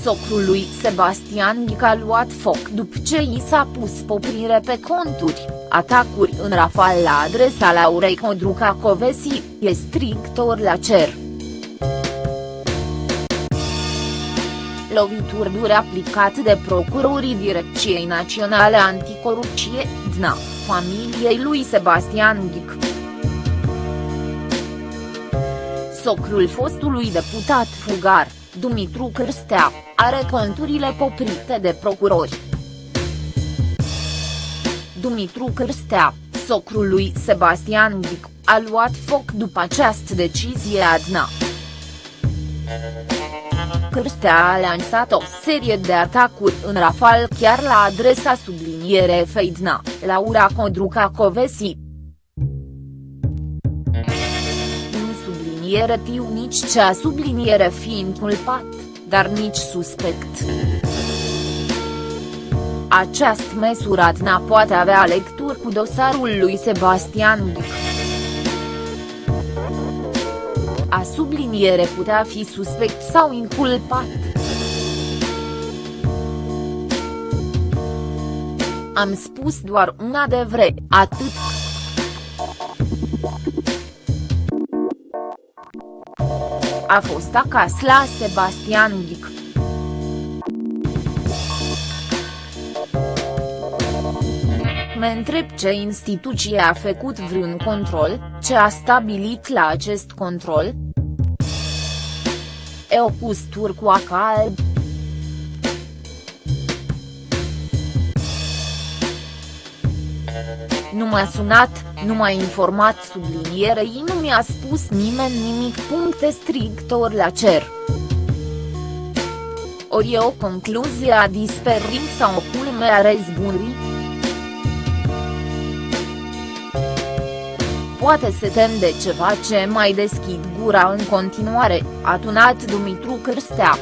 Socrul lui Sebastian Ghic a luat foc după ce i s-a pus poprire pe conturi, atacuri în rafal la adresa Laurei Codruca Covesi, e strictor la cer. Lovituri dure aplicate de procurorii Direcției Naționale Anticorupție, DNA, familiei lui Sebastian Ghic. Socrul fostului deputat fugar, Dumitru Cârstea, are conturile poprite de procurori. Dumitru Cârstea, socrul lui Sebastian Ghic, a luat foc după această decizie adna. Cârstea a lansat o serie de atacuri în rafal chiar la adresa subliniere Feidna, Laura Codruca Covesi. Subliniere tiu nici cea subliniere fiind culpat, dar nici suspect. Această măsură Adna poate avea lecturi cu dosarul lui Sebastian Ghic. A subliniere putea fi suspect sau inculpat. Am spus doar un adevăr, atât. A fost acasă la Sebastian Ghic. Mă întreb ce instituție a făcut vreun control, ce a stabilit la acest control? E o pus turcoaca alb. Nu m-a sunat, nu m-a informat sublinierei nu mi-a spus nimeni nimic. Puncte strictor la cer. Ori e o concluzie a disperii sau o culme a răzbunării? Poate se tem de ceva ce mai deschid gura în continuare, a tunat Dumitru Cârstea.